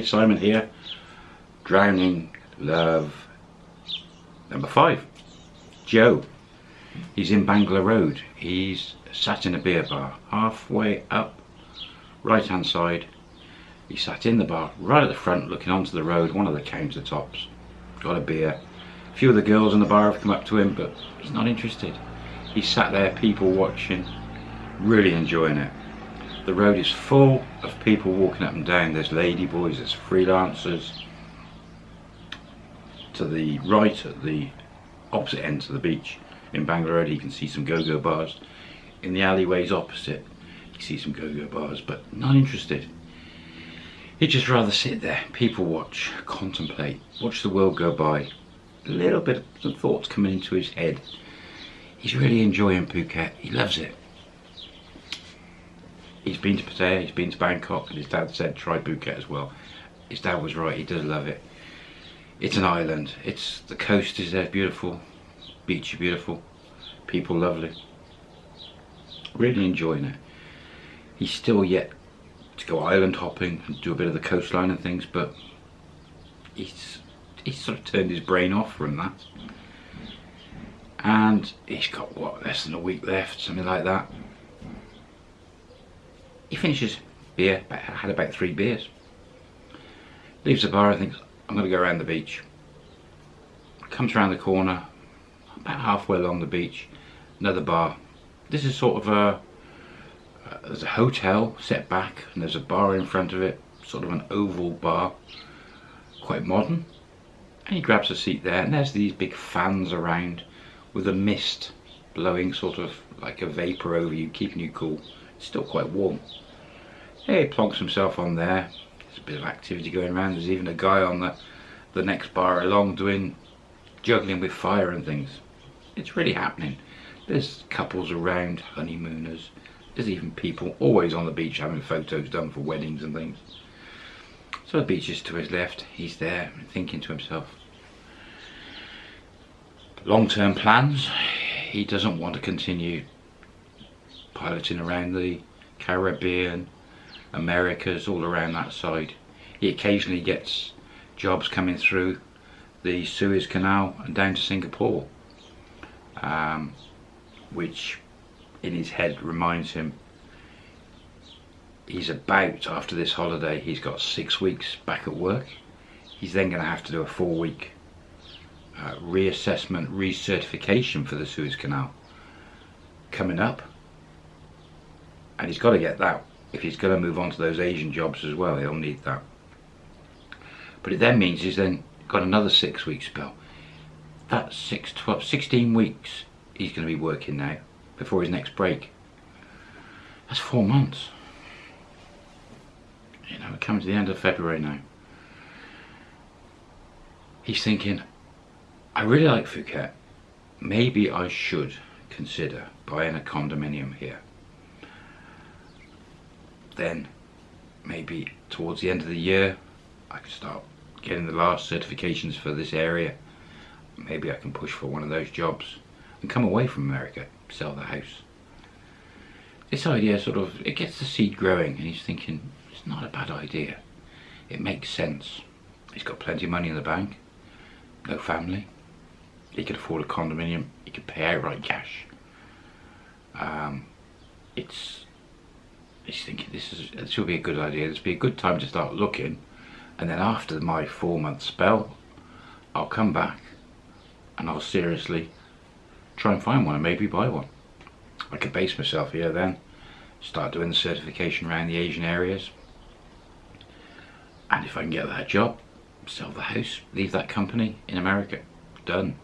Simon here. Drowning Love number five. Joe. He's in Bangla Road. He's sat in a beer bar halfway up right hand side. He sat in the bar right at the front looking onto the road, one of the countertops. Got a beer. A few of the girls in the bar have come up to him but he's not interested. He sat there people watching, really enjoying it. The road is full of people walking up and down. There's ladyboys, there's freelancers. To the right at the opposite end to the beach in Bangla Road you can see some go-go bars. In the alleyways opposite you see some go-go bars but not interested. He'd just rather sit there, people watch, contemplate, watch the world go by. A little bit of some thoughts coming into his head. He's really enjoying Phuket, he loves it he's been to Pattaya, he's been to Bangkok, and his dad said try Phuket as well. His dad was right, he does love it. It's an island, it's the coast is there beautiful, beach beautiful, people lovely. Really enjoying it. He's still yet to go island hopping and do a bit of the coastline and things, but he's he's sort of turned his brain off from that. And he's got what less than a week left, something like that he finishes beer, had about three beers. Leaves the bar and thinks, I'm going to go around the beach. Comes around the corner, about halfway along the beach, another bar. This is sort of a, uh, there's a hotel set back and there's a bar in front of it, sort of an oval bar, quite modern. And he grabs a seat there and there's these big fans around with a mist blowing sort of like a vapour over you, keeping you cool. Still quite warm. He plonks himself on there. There's a bit of activity going around. There's even a guy on the, the next bar along doing juggling with fire and things. It's really happening. There's couples around, honeymooners. There's even people always on the beach having photos done for weddings and things. So the beach is to his left. He's there thinking to himself. Long-term plans. He doesn't want to continue piloting around the Caribbean, Americas, all around that side. He occasionally gets jobs coming through the Suez Canal and down to Singapore, um, which in his head reminds him he's about, after this holiday, he's got six weeks back at work. He's then going to have to do a four week uh, reassessment, recertification for the Suez Canal coming up. And he's got to get that if he's going to move on to those Asian jobs as well, he'll need that. But it then means he's then got another six week spell. That's six, 12, 16 weeks he's going to be working now before his next break. That's four months. You know, we're coming to the end of February now. He's thinking, I really like Phuket. Maybe I should consider buying a condominium here then maybe towards the end of the year I can start getting the last certifications for this area. Maybe I can push for one of those jobs and come away from America sell the house. This idea sort of it gets the seed growing and he's thinking it's not a bad idea. It makes sense. He's got plenty of money in the bank no family. He could afford a condominium. He could pay outright cash. Um, it's he's thinking this is this will be a good idea. This will be a good time to start looking. And then after my four month spell I'll come back and I'll seriously try and find one and maybe buy one. I could base myself here then start doing the certification around the Asian areas. And if I can get that job sell the house leave that company in America done.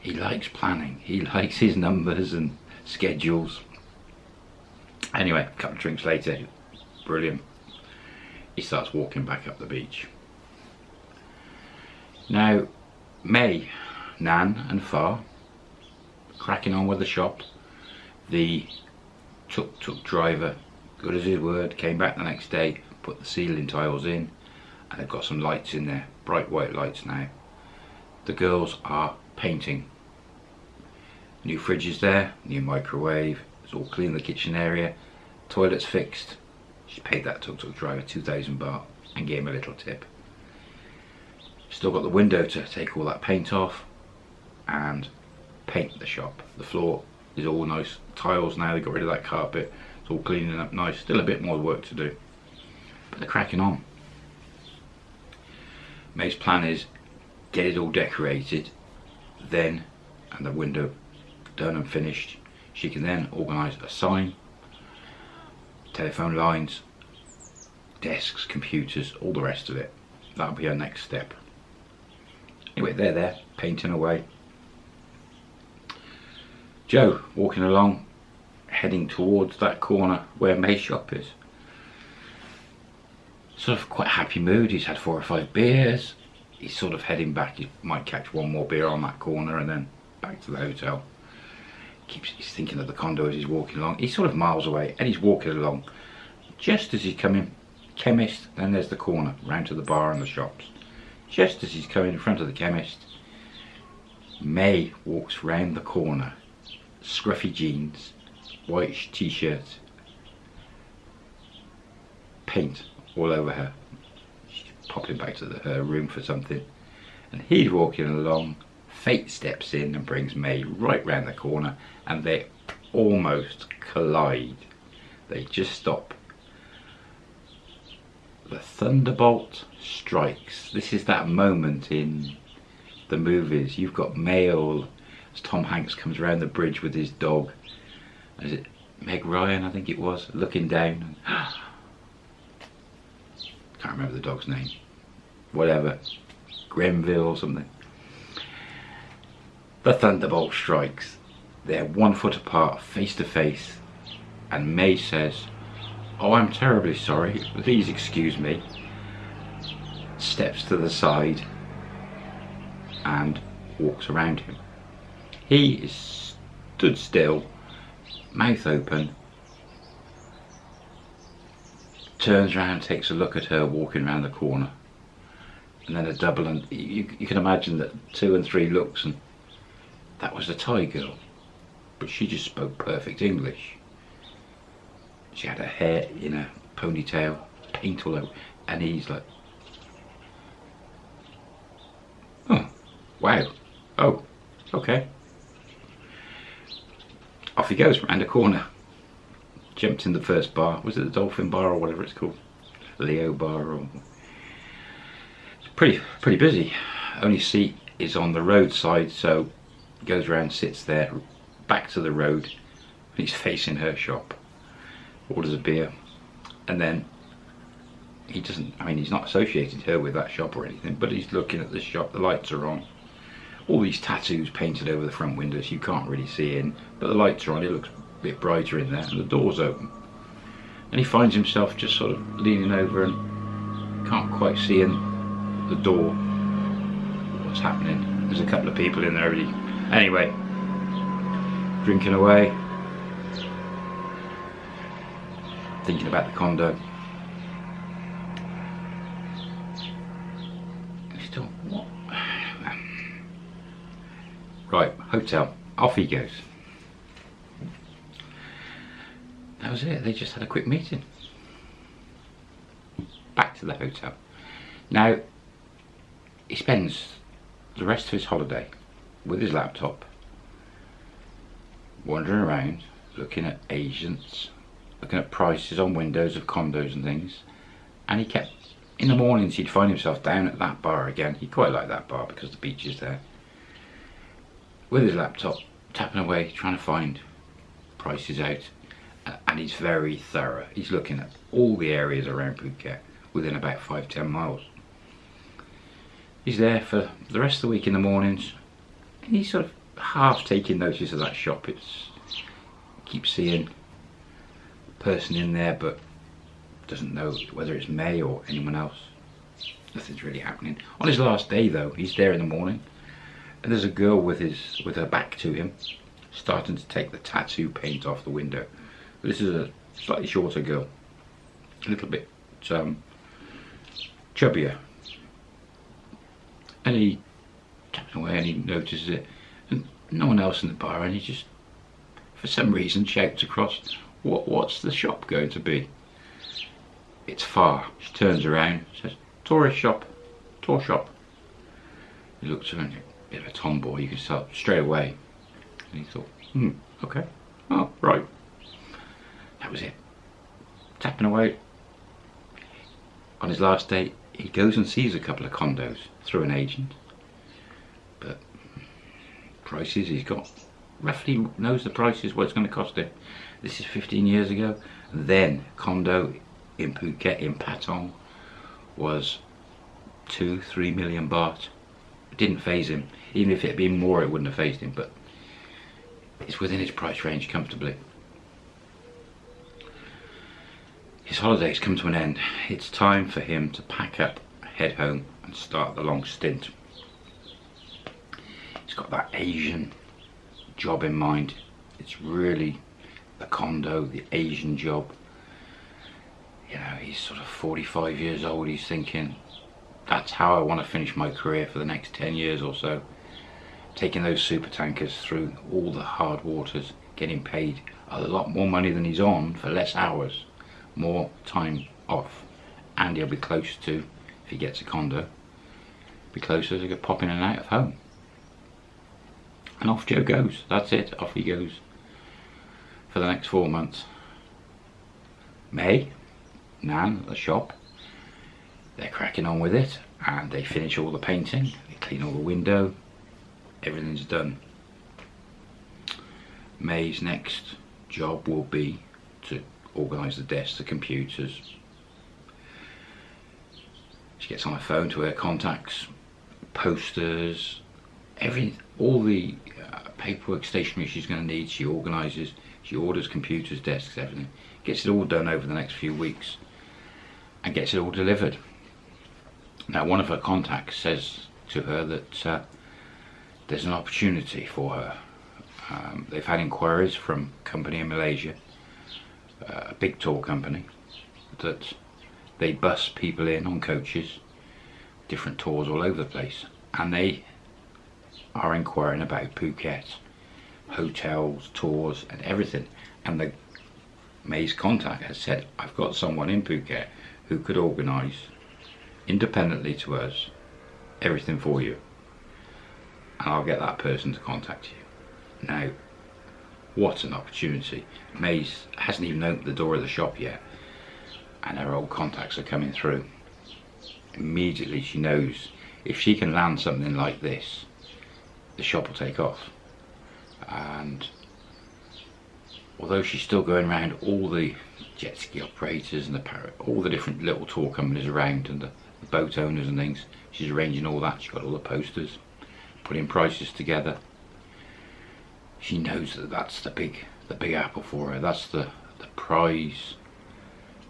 He likes planning. He likes his numbers and schedules Anyway, a couple of drinks later, brilliant. He starts walking back up the beach. Now, May, Nan and Far, cracking on with the shop. The tuk-tuk driver, good as his word, came back the next day, put the ceiling tiles in, and they've got some lights in there, bright white lights now. The girls are painting. New fridge is there, new microwave, it's all clean the kitchen area. Toilet's fixed. She paid that tuk-tuk driver 2,000 baht. and gave him a little tip. Still got the window to take all that paint off and paint the shop. The floor is all nice tiles now, they got rid of that carpet. It's all cleaning up nice. Still a bit more work to do. But they're cracking on. May's plan is get it all decorated, then, and the window done and finished, she can then organise a sign, telephone lines, desks, computers, all the rest of it. That'll be her next step. Anyway, they're there, painting away. Joe walking along, heading towards that corner where May's shop is. Sort of quite happy mood, he's had four or five beers. He's sort of heading back, he might catch one more beer on that corner and then back to the hotel. Keeps he's thinking of the condo as he's walking along. He's sort of miles away and he's walking along. Just as he's coming, chemist, then there's the corner, round to the bar and the shops. Just as he's coming in front of the chemist, May walks round the corner, scruffy jeans, white t-shirt, paint all over her. She's popping back to the, her room for something. And he's walking along, fate steps in and brings May right round the corner and they almost collide. They just stop. The thunderbolt strikes. This is that moment in the movies. You've got Mail as Tom Hanks comes around the bridge with his dog. Is it Meg Ryan, I think it was, looking down. Can't remember the dog's name. Whatever. Grenville or something. The thunderbolt strikes. They're one foot apart, face to face. And May says, Oh, I'm terribly sorry. Please excuse me. Steps to the side and walks around him. He is stood still, mouth open, turns around, takes a look at her walking around the corner, and then a double, and you, you can imagine that two and three looks, and that was the Thai girl, but she just spoke perfect English. She had her hair in a ponytail, paint all over, and he's like, oh, wow, oh, okay. Off he goes round a corner jumped in the first bar. Was it the Dolphin Bar or whatever it's called? Leo Bar or... Pretty, pretty busy. Only seat is on the roadside, so goes around, sits there, back to the road. And he's facing her shop. Orders a beer. And then he doesn't, I mean, he's not associated her with that shop or anything, but he's looking at the shop, the lights are on. All these tattoos painted over the front windows, you can't really see in, but the lights are on, it looks a bit brighter in there and the door's open and he finds himself just sort of leaning over and can't quite see in the door what's happening there's a couple of people in there already anyway drinking away thinking about the condo still what right hotel off he goes that was it. They just had a quick meeting. Back to the hotel. Now, he spends the rest of his holiday with his laptop, wandering around, looking at agents, looking at prices on windows of condos and things. And he kept, in the mornings he'd find himself down at that bar again. He quite liked that bar because the beach is there. With his laptop, tapping away, trying to find prices out and he's very thorough. He's looking at all the areas around Phuket within about 5-10 miles. He's there for the rest of the week in the mornings. He's sort of half taking notice of that shop. It's keep seeing a person in there but doesn't know whether it's May or anyone else. Nothing's really happening. On his last day though, he's there in the morning and there's a girl with his with her back to him starting to take the tattoo paint off the window this is a slightly shorter girl, a little bit um, chubbier. And he away and he notices it, and no one else in the bar, and he just, for some reason, shouts across, "What? What's the shop going to be?" It's far. She turns around, says, tourist shop, tour shop. He looks her, a bit of a tomboy, you can tell straight away. And he thought, hmm, okay, oh, right. That was it. Tapping away. On his last day, he goes and sees a couple of condos through an agent. Prices he's got roughly knows the prices what it's going to cost him. This is 15 years ago. Then condo in Phuket in Patong was two, three million baht. It didn't phase him. Even if it had been more, it wouldn't have phased him. But it's within his price range comfortably. His holidays come to an end. It's time for him to pack up, head home and start the long stint. Got that Asian job in mind. It's really the condo, the Asian job. You know, he's sort of 45 years old. He's thinking, that's how I want to finish my career for the next 10 years or so. Taking those super tankers through all the hard waters, getting paid a lot more money than he's on for less hours more time off and he'll be close to, if he gets a condo, be closer to pop in and out of home. And off Joe goes, that's it, off he goes for the next four months. May, Nan, the shop, they're cracking on with it and they finish all the painting, they clean all the window, everything's done. May's next job will be to organise the desks, the computers. She gets on her phone to her contacts, posters, everything, all the uh, paperwork, stationery she's going to need. She organises, she orders computers, desks, everything. Gets it all done over the next few weeks and gets it all delivered. Now one of her contacts says to her that uh, there's an opportunity for her. Um, they've had inquiries from company in Malaysia a big tour company that they bus people in on coaches, different tours all over the place, and they are inquiring about Phuket, hotels, tours, and everything. And the May's contact has said, I've got someone in Phuket who could organise independently to us everything for you. And I'll get that person to contact you. Now, what an opportunity. May's hasn't even opened the door of the shop yet and her old contacts are coming through. Immediately she knows if she can land something like this, the shop will take off. And although she's still going around all the jet ski operators and the parrot, all the different little tour companies around and the, the boat owners and things, she's arranging all that. She's got all the posters, putting prices together she knows that that's the big the big apple for her that's the the prize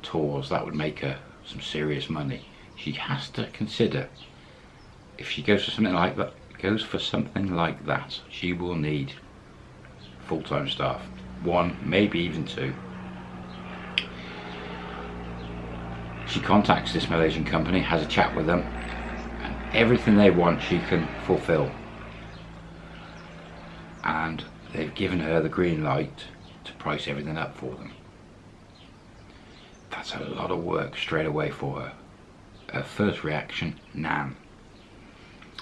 tours that would make her some serious money she has to consider if she goes for something like that goes for something like that she will need full-time staff one maybe even two she contacts this Malaysian company has a chat with them and everything they want she can fulfill and they've given her the green light to price everything up for them. That's a lot of work straight away for her. Her first reaction, Nan.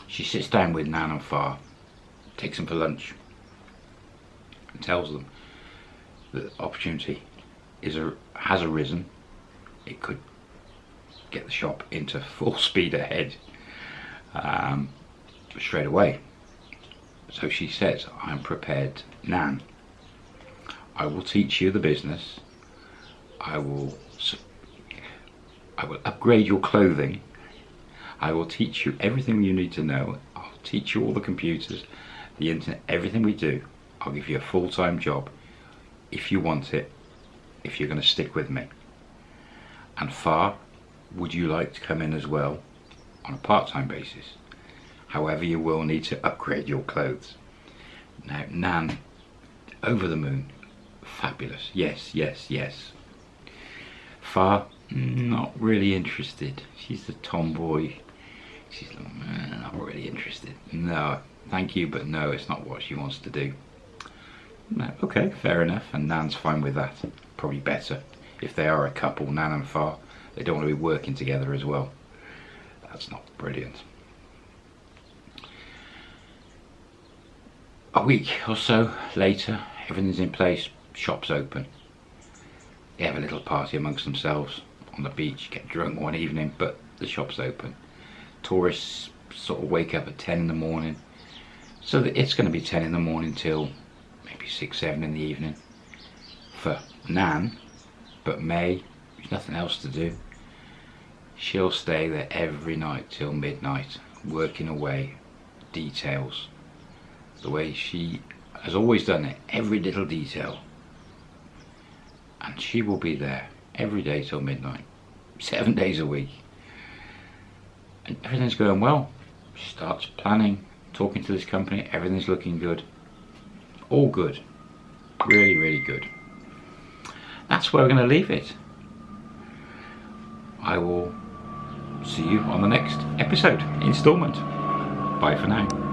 She sits down with Nan and Far, takes them for lunch, and tells them that opportunity is a, has arisen. It could get the shop into full speed ahead um, straight away. So she says, I'm prepared, Nan. I will teach you the business. I will, I will upgrade your clothing. I will teach you everything you need to know. I'll teach you all the computers, the internet, everything we do. I'll give you a full-time job if you want it, if you're going to stick with me. And Far, would you like to come in as well on a part-time basis? However, you will need to upgrade your clothes. Now, Nan, over the moon, fabulous. Yes, yes, yes. Far, not really interested. She's the tomboy. She's not really interested. No, thank you, but no, it's not what she wants to do. No, okay, fair enough, and Nan's fine with that. Probably better. If they are a couple, Nan and Far, they don't want to be working together as well. That's not brilliant. A week or so later, everything's in place, shop's open. They have a little party amongst themselves on the beach, get drunk one evening, but the shop's open. Tourists sort of wake up at 10 in the morning, so that it's going to be 10 in the morning till maybe 6, 7 in the evening for Nan, but May, there's nothing else to do. She'll stay there every night till midnight, working away details. The way she has always done it, every little detail. And she will be there every day till midnight, seven days a week. And everything's going well. She starts planning, talking to this company, everything's looking good. All good. Really, really good. That's where we're going to leave it. I will see you on the next episode, installment. Bye for now.